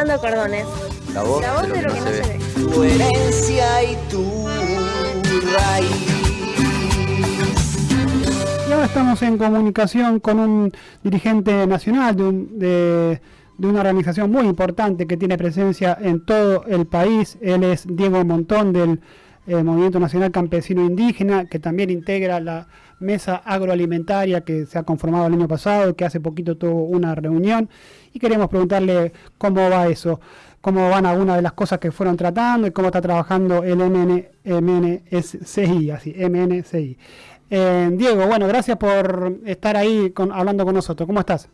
Pintando cordones. La voz, La voz de lo que no se, ve. Tu herencia y tu raíz. Y ahora estamos en comunicación con un dirigente nacional de, un- de- de una organización muy importante que tiene presencia en todo el país. Él es Diego Montón del eh, Movimiento Nacional Campesino Indígena, que también integra la mesa agroalimentaria que se ha conformado el año pasado, que hace poquito tuvo una reunión. Y queremos preguntarle cómo va eso, cómo van algunas de las cosas que fueron tratando y cómo está trabajando el MN, MNCI, así, MNCI. Eh, Diego, bueno, gracias por estar ahí con- hablando con nosotros. ¿Cómo estás?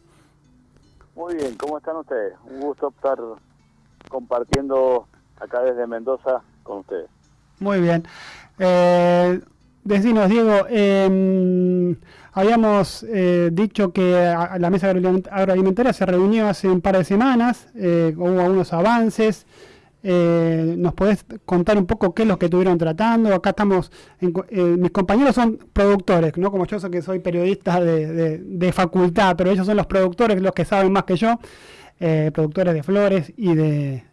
Muy bien, ¿cómo están ustedes? Un gusto estar compartiendo acá desde Mendoza con ustedes. Muy bien. Eh, decinos, Diego, eh, habíamos eh, dicho que la mesa agroaliment- agroalimentaria se reunió hace un par de semanas, eh, hubo algunos avances. Eh, ¿Nos podés contar un poco qué es lo que estuvieron tratando? Acá estamos, mis compañeros son productores, no como yo que soy periodista de, de- de facultad, pero ellos son los productores, los que saben más que yo, productores de flores y de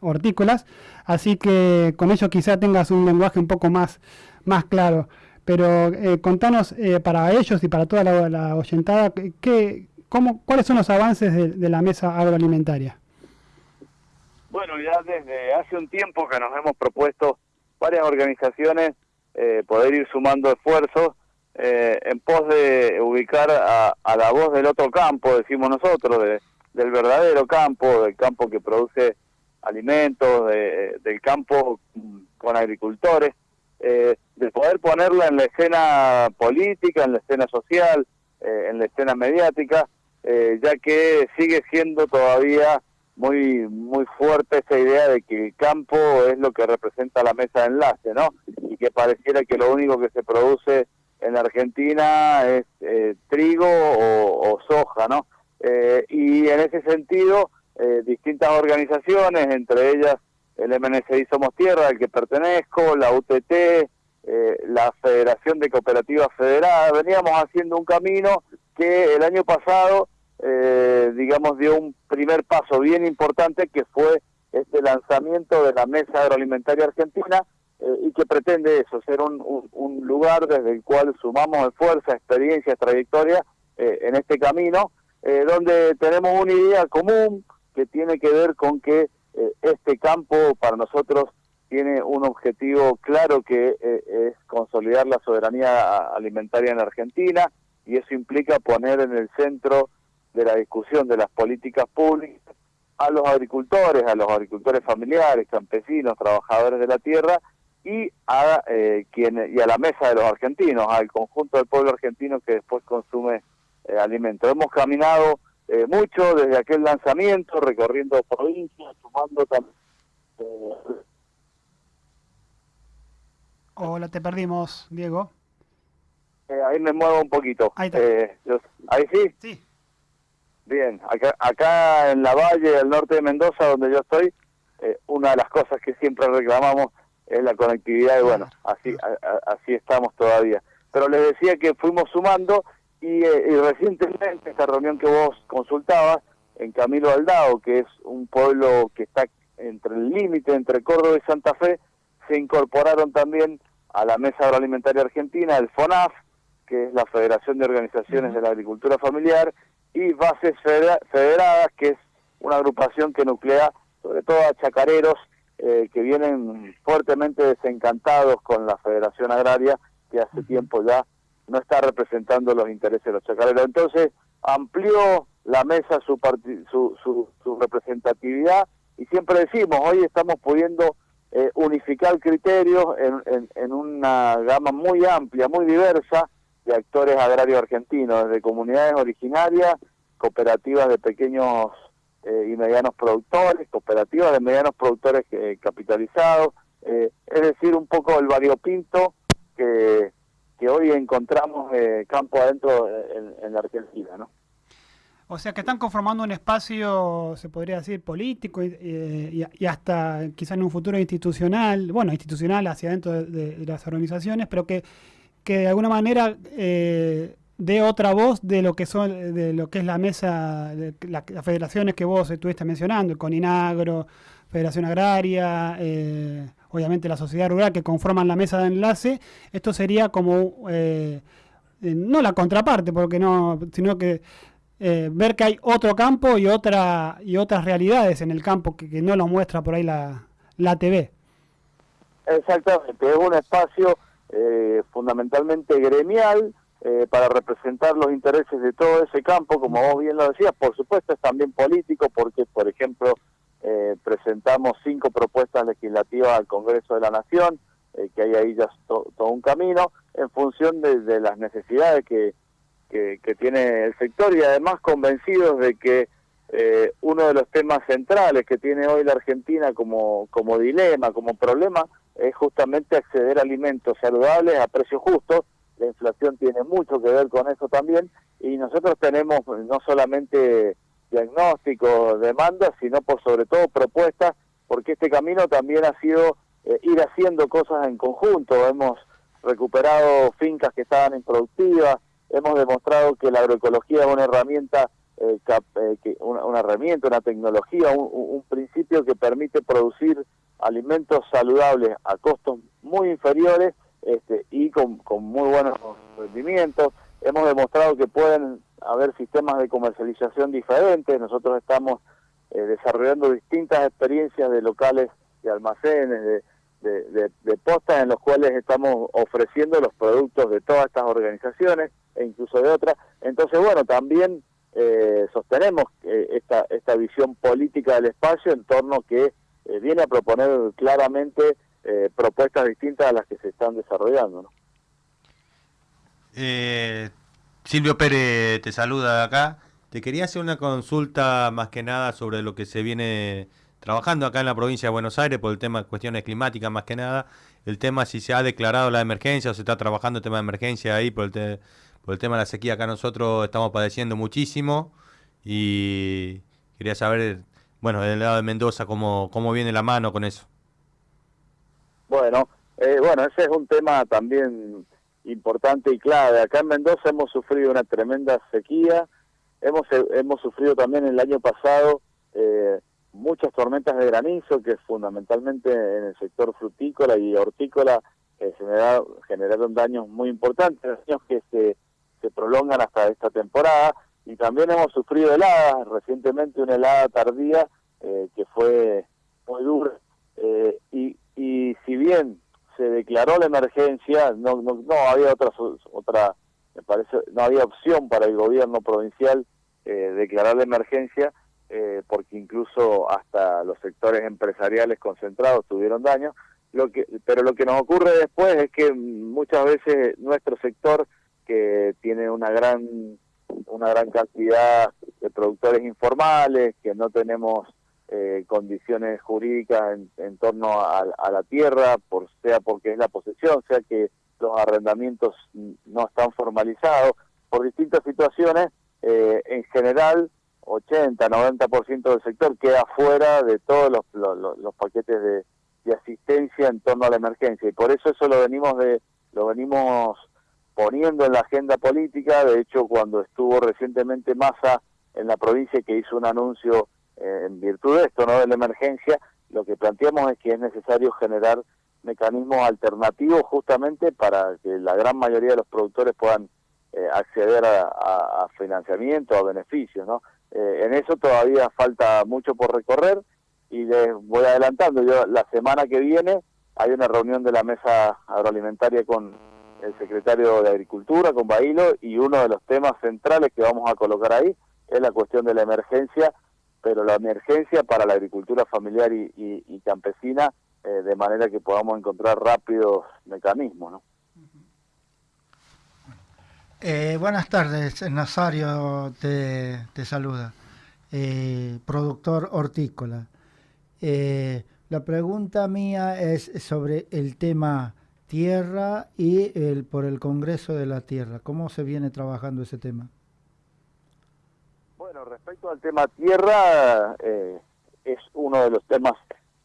hortícolas. Así que con ello quizá tengas un lenguaje un poco más, más claro. Pero eh, contanos eh, para ellos y para toda la, oyentada, ¿qué, cómo, ¿cuáles son los avances de, de la mesa agroalimentaria? Bueno, ya desde hace un tiempo que nos hemos propuesto varias organizaciones eh, poder ir sumando esfuerzos eh, en pos de ubicar a, a la voz del otro campo, decimos nosotros, de- del verdadero campo, del campo que produce alimentos, de- del campo con agricultores, eh, de poder ponerla en la escena política, en la escena social, eh, en la escena mediática, eh, ya que sigue siendo todavía muy muy fuerte esa idea de que el campo es lo que representa la mesa de enlace, ¿no? Y que pareciera que lo único que se produce en Argentina es eh, trigo o, o soja, ¿no? Eh, y en ese sentido, distintas organizaciones, entre ellas el MNCI Somos Tierra, al que pertenezco, la UTT, eh, la Federación de Cooperativas Federadas, veníamos haciendo un camino que el año pasado, eh, digamos, dio un primer paso bien importante que fue este lanzamiento de la Mesa Agroalimentaria Argentina eh, y que pretende eso, ser un, un- un lugar desde el cual sumamos esfuerzo, experiencia, trayectoria eh, en este camino, donde tenemos una idea común que tiene que ver con que eh, este campo para nosotros tiene un objetivo claro que eh, es consolidar la soberanía alimentaria en Argentina y eso implica poner en el centro de la discusión de las políticas públicas a los agricultores, a los agricultores familiares, campesinos, trabajadores de la tierra y a eh, quienes y a la mesa de los argentinos, al conjunto del pueblo argentino que después consume eh, alimentos. Hemos caminado eh, mucho desde aquel lanzamiento, recorriendo provincias, sumando también eh, Hola, te perdimos, Diego. eh, ahí me muevo un poquito. Ahí está. Eh, yo- ahí sí. Sí. Bien, acá, acá en la valle del norte de Mendoza, donde yo estoy, una de las cosas que siempre reclamamos es la conectividad y bueno, así a- a- así estamos todavía. Pero les decía que fuimos sumando y, eh, y recientemente esta reunión que vos consultabas en Camilo Aldao, que es un pueblo que está entre el límite entre Córdoba y Santa Fe, se incorporaron también a la Mesa Agroalimentaria Argentina, el FONAF, que es la Federación de Organizaciones de la Agricultura Familiar, y Bases Federa- Federadas, que es una agrupación que nuclea sobre todo a chacareros eh, que vienen fuertemente desencantados con la Federación Agraria, que hace tiempo ya no está representando los intereses de los chacareros. Entonces, amplió la mesa su, su, su, su representatividad y siempre decimos, hoy estamos pudiendo eh, unificar criterios en, en, en una gama muy amplia, muy diversa de actores agrarios argentinos, desde comunidades originarias, cooperativas de pequeños eh, y medianos productores, cooperativas de medianos productores eh, capitalizados, eh, es decir, un poco el variopinto que, que hoy encontramos eh, campo adentro en, en la Argentina, ¿no? O sea que están conformando un espacio, se podría decir, político y, eh, y- hasta quizá en un futuro institucional, bueno, institucional hacia adentro de, las organizaciones, pero que, que de alguna manera eh, dé otra voz de lo que son de lo que es la mesa, de las federaciones que vos estuviste mencionando, el CONINAGRO, Federación Agraria, eh, obviamente la sociedad rural que conforman la mesa de enlace, esto sería como eh, eh, no la contraparte, porque no, sino que ver que hay otro campo y otra y otras realidades en el campo que, no lo muestra por ahí la, la TV. Exactamente, es un espacio fundamentalmente gremial, eh, para representar los intereses de todo ese campo, como vos bien lo decías, por supuesto es también político porque, por ejemplo, eh, presentamos cinco propuestas legislativas al Congreso de la Nación, eh, que hay ahí ya todo un camino, en función de, las necesidades que, que, tiene el sector y además convencidos de que uno de los temas centrales que tiene hoy la Argentina como, como dilema, como problema, es justamente acceder a alimentos saludables a precios justos. La inflación tiene mucho que ver con eso también. Y nosotros tenemos no solamente diagnósticos, demandas, sino por sobre todo propuestas, porque este camino también ha sido eh, ir haciendo cosas en conjunto, hemos recuperado fincas que estaban improductivas, hemos demostrado que la agroecología es una herramienta, eh, eh, una, herramienta, una tecnología, un principio que permite producir alimentos saludables a costos muy inferiores este, y con, muy buenos rendimientos. Hemos demostrado que pueden haber sistemas de comercialización diferentes. Nosotros estamos eh, desarrollando distintas experiencias de locales, de almacenes, de, de, postas en los cuales estamos ofreciendo los productos de todas estas organizaciones e incluso de otras. Entonces, bueno, también eh, sostenemos eh, esta, esta visión política del espacio en torno que viene a proponer claramente eh, propuestas distintas a las que se están desarrollando. Eh, Silvio Pérez te saluda de acá. Te quería hacer una consulta más que nada sobre lo que se viene trabajando acá en la provincia de Buenos Aires por el tema de cuestiones climáticas más que nada. El tema si se ha declarado la emergencia o se está trabajando el tema de emergencia ahí por el, por el tema de la sequía. Acá nosotros estamos padeciendo muchísimo y quería saber, bueno, del lado de Mendoza, cómo, cómo viene la mano con eso. Bueno, eh, bueno, ese es un tema también importante y clave. Acá en Mendoza hemos sufrido una tremenda sequía, hemos, eh, hemos sufrido también el año pasado eh, muchas tormentas de granizo que fundamentalmente en el sector frutícola y hortícola generaron, generaron daños muy importantes, daños que se, se prolongan hasta esta temporada. Y también hemos sufrido heladas, recientemente una helada tardía que fue muy dura. Y, y si bien se declaró la emergencia, no, no, no había otra, otra, me parece, no había opción para el gobierno provincial eh, declarar la emergencia, eh, porque incluso hasta los sectores empresariales concentrados tuvieron daño. Lo que, pero lo que nos ocurre después es que muchas veces nuestro sector, que tiene una gran, una gran cantidad de productores informales, que no tenemos eh, condiciones jurídicas en, torno a, la tierra, por sea porque es la posesión, sea que los arrendamientos no están formalizados, por distintas situaciones, eh, en general 80, 90% del sector queda fuera de todos los, los, paquetes de, asistencia en torno a la emergencia. Y por eso eso lo venimos de lo venimos poniendo en la agenda política, de hecho cuando estuvo recientemente Massa en la provincia que hizo un anuncio en virtud de esto, no de la emergencia, lo que planteamos es que es necesario generar mecanismos alternativos justamente para que la gran mayoría de los productores puedan eh, acceder a, financiamiento, a beneficios, ¿no? Eh, en eso todavía falta mucho por recorrer y les voy adelantando, yo la semana que viene hay una reunión de la mesa agroalimentaria con el secretario de Agricultura, con Bailo, y uno de los temas centrales que vamos a colocar ahí es la cuestión de la emergencia pero la emergencia para la agricultura familiar y, campesina, eh, de manera que podamos encontrar rápidos mecanismos. ¿no? Eh, buenas tardes, Nazario te, saluda, eh, productor hortícola. la pregunta mía es sobre el tema tierra y el, por el Congreso de la Tierra. ¿Cómo se viene trabajando ese tema? Respecto al tema tierra, eh, es uno de los temas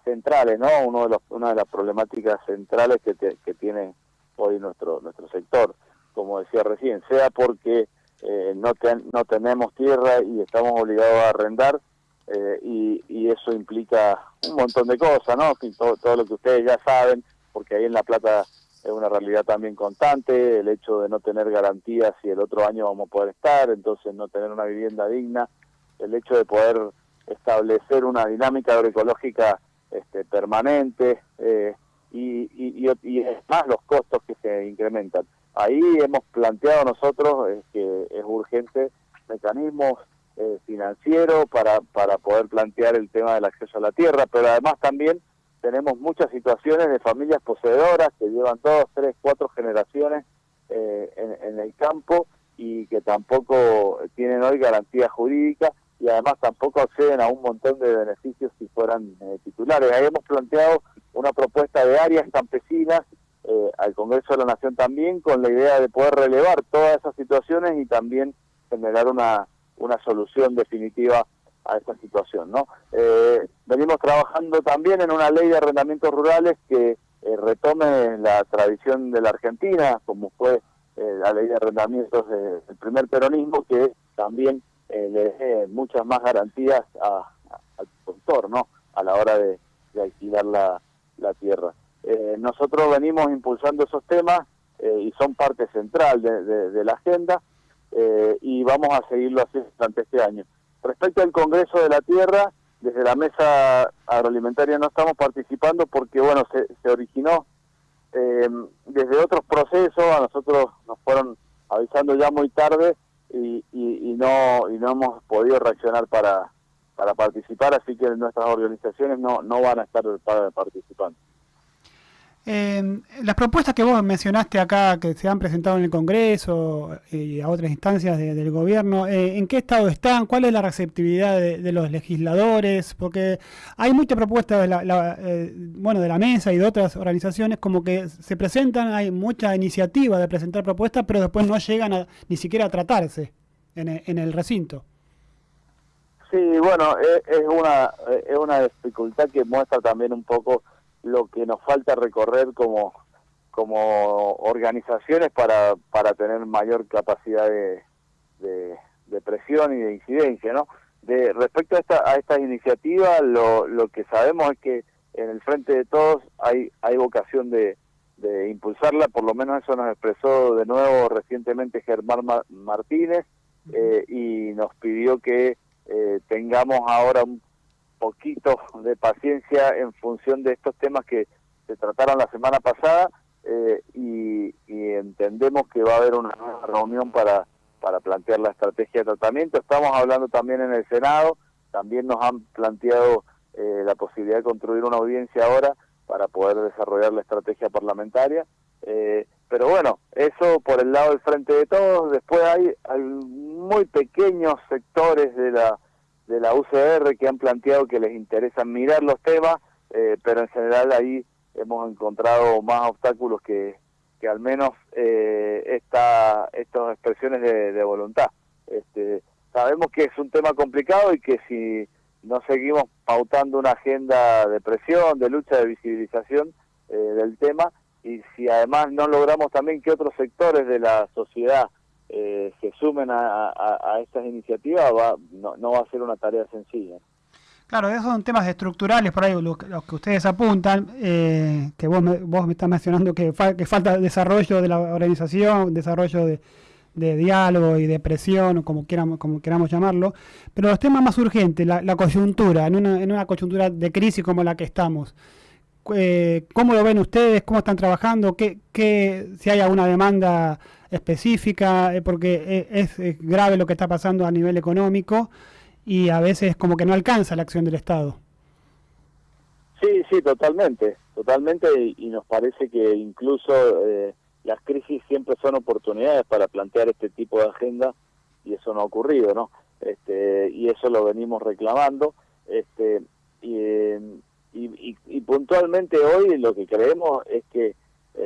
centrales, ¿no? Uno de los, una de las problemáticas centrales que, que tiene hoy nuestro nuestro sector. como decía recién, sea porque eh, no, no tenemos tierra y estamos obligados a arrendar, eh, y, y, eso implica un montón de cosas, ¿no? Todo, todo, lo que ustedes ya saben, porque ahí en La Plata es una realidad también constante, el hecho de no tener garantías si el otro año vamos a poder estar, entonces no tener una vivienda digna, el hecho de poder establecer una dinámica agroecológica este, permanente eh, y, y, y, es más los costos que se incrementan. Ahí hemos planteado nosotros que es urgente mecanismos eh, financieros para, para poder plantear el tema del acceso a la tierra, pero además también tenemos muchas situaciones de familias poseedoras que llevan dos, tres, cuatro generaciones eh, en, el campo y que tampoco tienen hoy garantía jurídica y además tampoco acceden a un montón de beneficios si fueran eh, titulares. Ahí hemos planteado una propuesta de áreas campesinas eh, al Congreso de la Nación también con la idea de poder relevar todas esas situaciones y también generar una, una solución definitiva a esta situación. ¿no? Eh, venimos trabajando también en una ley de arrendamientos rurales que eh, retome la tradición de la Argentina, como fue eh, la ley de arrendamientos del primer peronismo, que también le dé muchas más garantías al productor ¿no? a la hora de, alquilar la, tierra. nosotros venimos impulsando esos temas y son parte central de la agenda y vamos a seguirlo así durante este año. Respecto al Congreso de la Tierra, desde la mesa agroalimentaria no estamos participando porque, bueno, se, originó eh, desde otros procesos, a nosotros nos fueron avisando ya muy tarde y, y, no, y no hemos podido reaccionar para, para participar, así que nuestras organizaciones no, no van a estar participando. Eh, las propuestas que vos mencionaste acá, que se han presentado en el Congreso y a otras instancias del gobierno, eh, ¿en qué estado están? ¿Cuál es la receptividad de, los legisladores? Porque hay muchas propuestas de la, eh, bueno, de la mesa y de otras organizaciones como que se presentan, hay mucha iniciativa de presentar propuestas, pero después no llegan a, ni siquiera a tratarse en en el recinto. Sí, bueno, es, es, una, es una dificultad que muestra también un poco lo que nos falta recorrer como, como organizaciones para, para tener mayor capacidad de, de, presión y de incidencia, ¿no? De, respecto a, esta, a estas iniciativas, lo, lo que sabemos es que en el frente de todos hay, hay vocación de, de impulsarla, por lo menos eso nos expresó de nuevo recientemente Germán Martínez eh, y nos pidió que eh, tengamos ahora un poquito de paciencia en función de estos temas que se trataron la semana pasada eh, y, entendemos que va a haber una reunión para, para plantear la estrategia de tratamiento. Estamos hablando también en el Senado, también nos han planteado eh, la posibilidad de construir una audiencia ahora para poder desarrollar la estrategia parlamentaria. Eh, pero bueno, eso por el lado del frente de todos. Después hay, hay muy pequeños sectores de la de la UCR que han planteado que les interesa mirar los temas, eh, pero en general ahí hemos encontrado más obstáculos que, que al menos eh, esta, estas expresiones de, voluntad. Este, sabemos que es un tema complicado y que si no seguimos pautando una agenda de presión, de lucha, de visibilización eh, del tema, y si además no logramos también que otros sectores de la sociedad eh, se sumen a, estas iniciativas, va, no, va a ser una tarea sencilla. Claro, esos son temas estructurales, por ahí los, que ustedes apuntan, eh, que vos me, vos me estás mencionando que, que falta desarrollo de la organización, desarrollo de, diálogo y de presión, o como queramos, como queramos llamarlo, pero los temas más urgentes, la, coyuntura, en una, en una coyuntura de crisis como la que estamos, eh, ¿cómo lo ven ustedes? ¿Cómo están trabajando? ¿Qué, qué, si hay alguna demanda específica, eh, porque e, es, grave lo que está pasando a nivel económico y a veces como que no alcanza la acción del Estado. Sí, sí, totalmente, totalmente, y, nos parece que incluso eh, las crisis siempre son oportunidades para plantear este tipo de agenda y eso no ha ocurrido, ¿no? Este, y eso lo venimos reclamando, este, y, y, y puntualmente hoy lo que creemos es que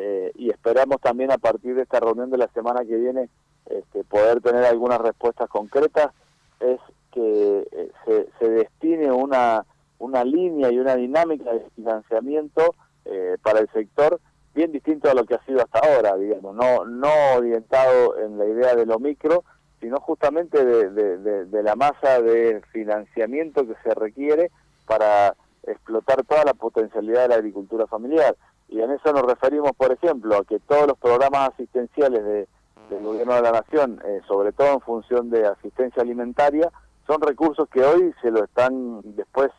eh, y esperamos también a partir de esta reunión de la semana que viene este, poder tener algunas respuestas concretas, es que eh, se, se, destine una, una línea y una dinámica de financiamiento eh, para el sector bien distinto a lo que ha sido hasta ahora, digamos, no, no orientado en la idea de lo micro, sino justamente de, la masa de financiamiento que se requiere para explotar toda la potencialidad de la agricultura familiar. Y en eso nos referimos, por ejemplo, a que todos los programas asistenciales del gobierno de la nación, eh, sobre todo en función de asistencia alimentaria, son recursos que hoy se lo están después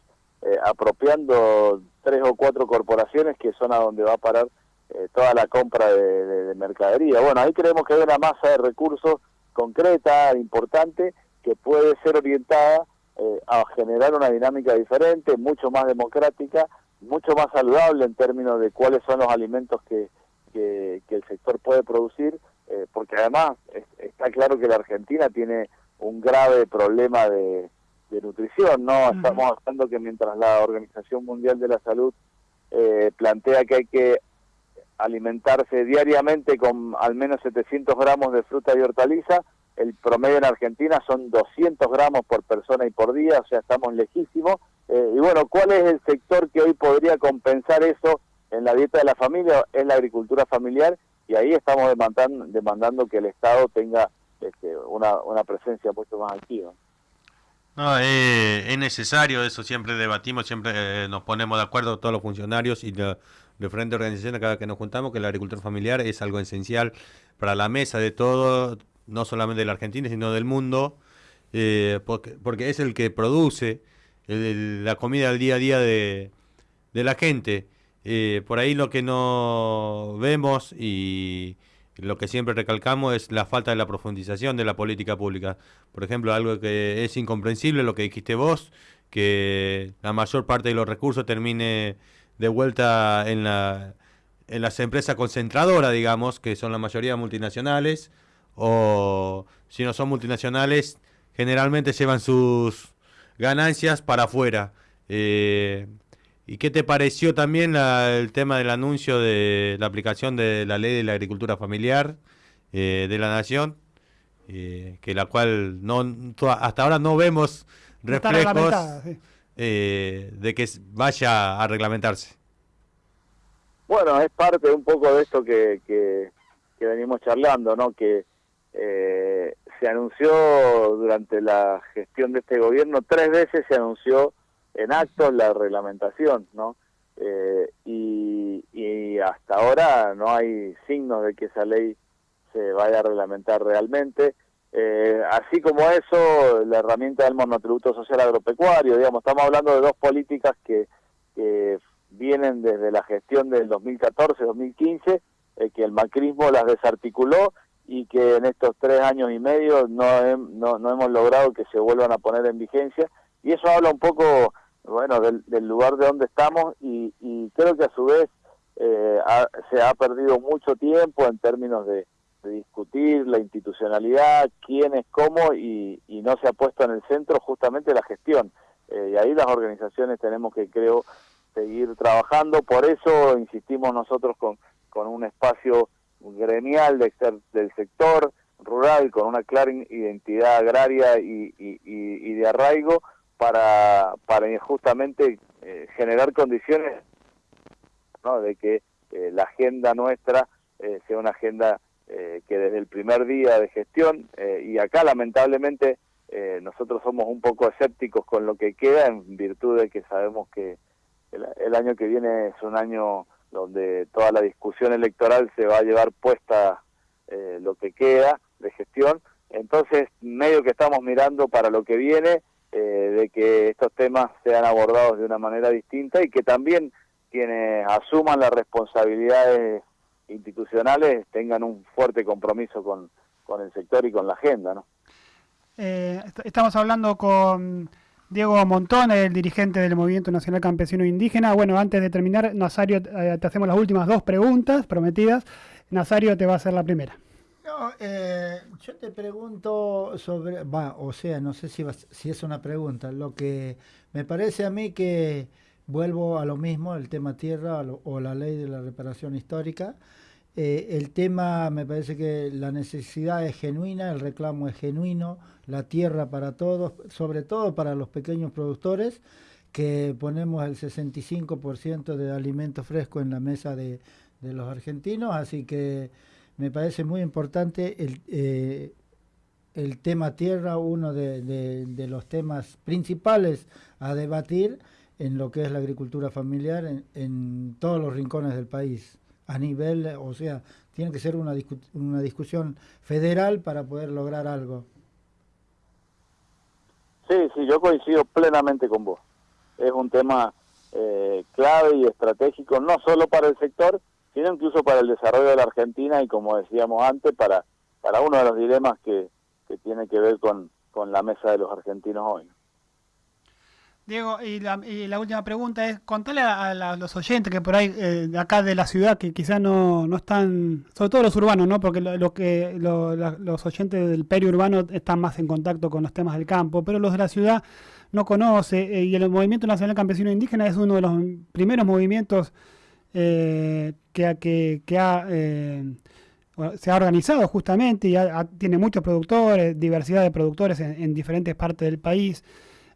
eh, apropiando tres o cuatro corporaciones que son a donde va a parar eh, toda la compra de, mercadería. Bueno, ahí creemos que hay una masa de recursos concreta, importante, que puede ser orientada eh, a generar una dinámica diferente, mucho más democrática, mucho más saludable en términos de cuáles son los alimentos que, que, el sector puede producir, eh, porque además está claro que la Argentina tiene un grave problema de, nutrición, ¿no? Estamos hablando que mientras la Organización Mundial de la Salud plantea que hay que alimentarse diariamente con al menos 700 gramos de fruta y hortaliza. El promedio en Argentina son 200 gramos por persona y por día, o sea, estamos lejísimos. Eh, y bueno, ¿cuál es el sector que hoy podría compensar eso en la dieta de la familia? Es la agricultura familiar y ahí estamos demandando, demandando que el Estado tenga este, una, una presencia mucho más activa. No, eh, es necesario, eso siempre debatimos, siempre eh, nos ponemos de acuerdo todos los funcionarios y de diferentes organizaciones cada vez que nos juntamos, que la agricultura familiar es algo esencial para la mesa de todo, no solamente de la Argentina, sino del mundo, eh, porque, porque, es el que produce la comida al día a día de, de la gente. por ahí lo que no vemos y lo que siempre recalcamos es la falta de la profundización de la política pública. Por ejemplo, algo que es incomprensible, lo que dijiste vos, que la mayor parte de los recursos termine de vuelta en, la, en las empresas concentradoras, digamos, que son la mayoría multinacionales, o si no son multinacionales, generalmente llevan sus ganancias para afuera. Eh, ¿Y qué te pareció también el tema del anuncio de la aplicación de la ley de la agricultura familiar eh, de la nación? Eh, que la cual no hasta ahora no vemos reflejos eh, de que vaya a reglamentarse. Bueno, es parte un poco de esto que, que, que venimos charlando, ¿no? Que se anunció durante la gestión de este gobierno, tres veces se anunció en acto la reglamentación, ¿no? Eh, y, y, hasta ahora no hay signos de que esa ley se vaya a reglamentar realmente. Eh, así como eso, la herramienta del monotributo social agropecuario, digamos, estamos hablando de dos políticas que, que vienen desde la gestión del 2014-2015, eh, que el macrismo las desarticuló y que en estos tres años y medio no, no, no hemos logrado que se vuelvan a poner en vigencia. Y eso habla un poco bueno, del, lugar de donde estamos y, creo que a su vez eh, se ha perdido mucho tiempo en términos de, discutir la institucionalidad, quién es cómo y, no se ha puesto en el centro justamente la gestión. Eh, y ahí las organizaciones tenemos que, creo, seguir trabajando. Por eso insistimos nosotros con, con un espacio gremial de, del sector rural, con una clara identidad agraria y, y de arraigo, para, para justamente eh, generar condiciones ¿no? de que eh, la agenda nuestra eh, sea una agenda que desde el primer día de gestión, y acá lamentablemente nosotros somos un poco escépticos con lo que queda en virtud de que sabemos que el, el año que viene es un año donde toda la discusión electoral se va a llevar puesta lo que queda de gestión, entonces medio que estamos mirando para lo que viene, eh, de que estos temas sean abordados de una manera distinta y que también quienes asuman las responsabilidades institucionales tengan un fuerte compromiso con, el sector y con la agenda. ¿no? Eh, estamos hablando con Diego Montón, el dirigente del Movimiento Nacional Campesino Indígena. Bueno, antes de terminar, Nazario, eh, te hacemos las últimas dos preguntas prometidas. Nazario te va a hacer la primera. Eh, yo te pregunto sobre, va, o sea, no sé si es una pregunta, lo que me parece a mí que vuelvo a lo mismo, el tema tierra o la ley de la reparación histórica. Eh, el tema, me parece que la necesidad es genuina, el reclamo es genuino, la tierra para todos, sobre todo para los pequeños productores, que ponemos el 65% de alimento fresco en la mesa de, los argentinos, así que me parece muy importante el, eh, el tema tierra, uno de, los temas principales a debatir en lo que es la agricultura familiar en, todos los rincones del país, a nivel, o sea, tiene que ser una, una discusión federal para poder lograr algo. Sí, sí, yo coincido plenamente con vos. Es un tema eh, clave y estratégico, no solo para el sector, sino incluso para el desarrollo de la Argentina y, como decíamos antes, para, para uno de los dilemas que, que tiene que ver con, con la mesa de los argentinos hoy. Diego, y la, última pregunta es, contale a, los oyentes que por ahí, eh, acá de la ciudad, que quizás no, no están, sobre todo los urbanos, ¿no? Porque lo, que los oyentes del periurbano están más en contacto con los temas del campo, pero los de la ciudad no conoce, eh, y el Movimiento Nacional Campesino Indígena es uno de los primeros movimientos eh, que, que, que, ha se ha organizado justamente y tiene muchos productores, diversidad de productores en, diferentes partes del país.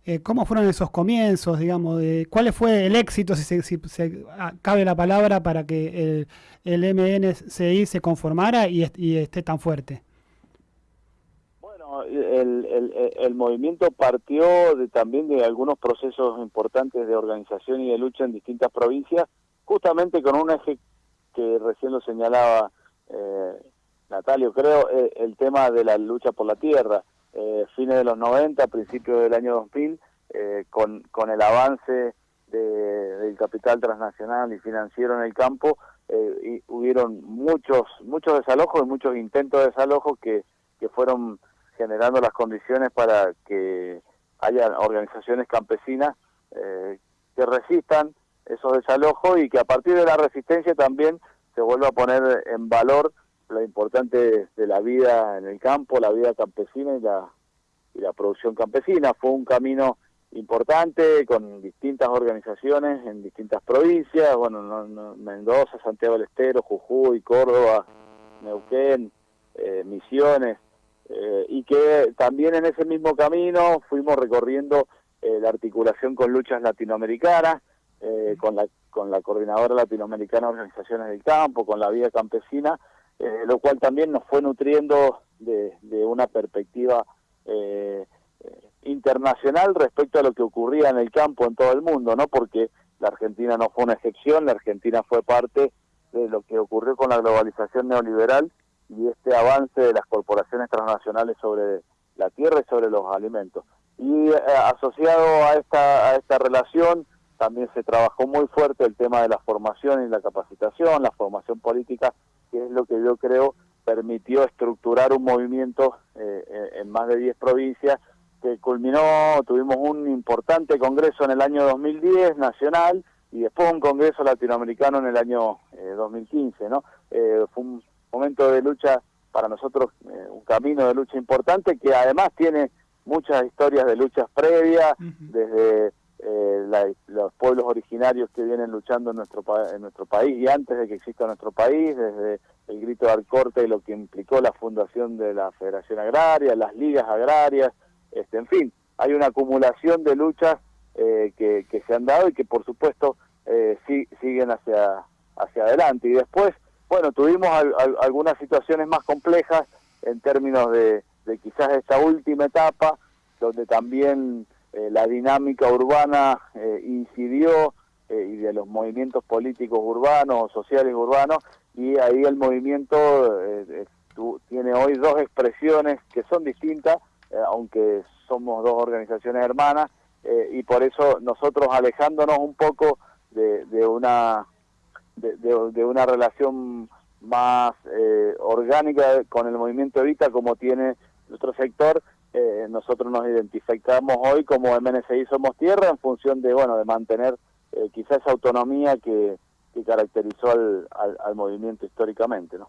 Eh, ¿Cómo fueron esos comienzos, digamos? De, ¿Cuál fue el éxito, si se, ah, cabe la palabra, para que el, el MNCI se conformara y, esté tan fuerte? Bueno, el, movimiento partió de, también de algunos procesos importantes de organización y de lucha en distintas provincias, justamente con un eje que recién lo señalaba eh, Natalio, creo, eh, el tema de la lucha por la tierra, eh, fines de los 90, principios del año 2000, eh, con, con el avance del capital transnacional y financiero en el campo, y hubieron muchos muchos desalojos y muchos intentos de desalojo que, que fueron generando las condiciones para que haya organizaciones campesinas que resistan esos desalojos y que a partir de la resistencia también se vuelve a poner en valor lo importante de la vida en el campo, la vida campesina y la, y la producción campesina. Fue un camino importante con distintas organizaciones en distintas provincias, bueno, Mendoza, Santiago del Estero, Jujuy, Córdoba, Neuquén, eh, Misiones, eh, y que también en ese mismo camino fuimos recorriendo eh, la articulación con luchas latinoamericanas, con la con la Coordinadora Latinoamericana de Organizaciones del Campo, con la Vía Campesina, eh, lo cual también nos fue nutriendo de, una perspectiva eh, internacional respecto a lo que ocurría en el campo en todo el mundo, ¿no? Porque la Argentina no fue una excepción, la Argentina fue parte de lo que ocurrió con la globalización neoliberal y este avance de las corporaciones transnacionales sobre la tierra y sobre los alimentos. Y eh, asociado a esta, a esta relación, también se trabajó muy fuerte el tema de la formación y la capacitación, la formación política, que es lo que yo creo permitió estructurar un movimiento eh, eh, en más de 10 provincias que culminó, tuvimos un importante congreso en el año 2010 nacional y después un congreso latinoamericano en el año 2015, eh, ¿no? fue un momento de lucha para nosotros, un camino de lucha importante que además tiene muchas historias de luchas previas, desde eh, los pueblos originarios que vienen luchando en nuestro, en nuestro país y antes de que exista nuestro país, desde el grito de Alcorte y lo que implicó la fundación de la Federación Agraria, las ligas agrarias, este, en fin, hay una acumulación de luchas eh, que, se han dado y que por supuesto eh, siguen hacia, hacia adelante. Y después, bueno, tuvimos algunas situaciones más complejas en términos de, de quizás esta última etapa, donde también eh, la dinámica urbana eh, incidió eh, y de los movimientos políticos urbanos, sociales urbanos, y ahí el movimiento tiene hoy dos expresiones que son distintas, aunque somos dos organizaciones hermanas, y por eso nosotros alejándonos un poco de, de una de, una relación más orgánica con el movimiento Evita como tiene nuestro sector, eh, nosotros nos identificamos hoy como MNCI Somos Tierra en función de, bueno, de mantener eh, quizás esa autonomía que, caracterizó al, al, movimiento históricamente, ¿no?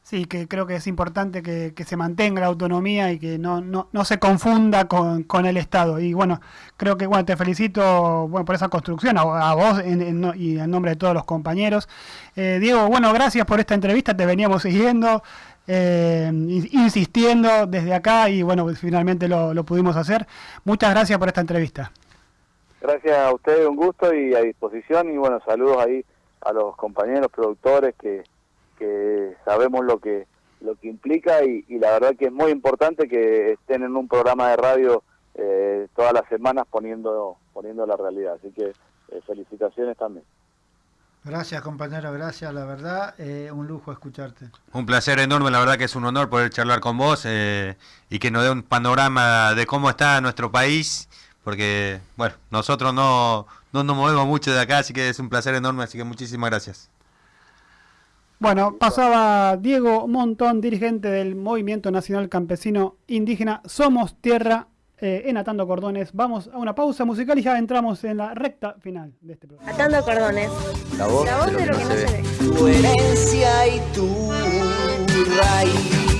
Sí, que creo que es importante que, se mantenga la autonomía y que no, no, no se confunda con, con, el Estado. Y bueno, creo que bueno, te felicito bueno, por esa construcción, a, vos y en nombre de todos los compañeros. Eh, Diego, bueno, gracias por esta entrevista, te veníamos siguiendo eh, insistiendo desde acá y bueno, finalmente lo, pudimos hacer. Muchas gracias por esta entrevista. Gracias a ustedes, un gusto y a disposición y bueno, saludos ahí a los compañeros productores que, que sabemos lo que lo que implica y, y la verdad que es muy importante que estén en un programa de radio eh, todas las semanas poniendo poniendo la realidad. Así que eh, felicitaciones también. Gracias, compañero, gracias, la verdad, eh, un lujo escucharte. Un placer enorme, la verdad que es un honor poder charlar con vos eh, y que nos dé un panorama de cómo está nuestro país, porque, bueno, nosotros no, no nos movemos mucho de acá, así que es un placer enorme, así que muchísimas gracias. Bueno, pasaba Diego Montón, dirigente del Movimiento Nacional Campesino Indígena Somos Tierra eh, en Atando Cordones. Vamos a una pausa musical y ya entramos en la recta final de este programa. Atando cordones. La voz, La voz de lo que no se ve. Tu herencia y tu raíz.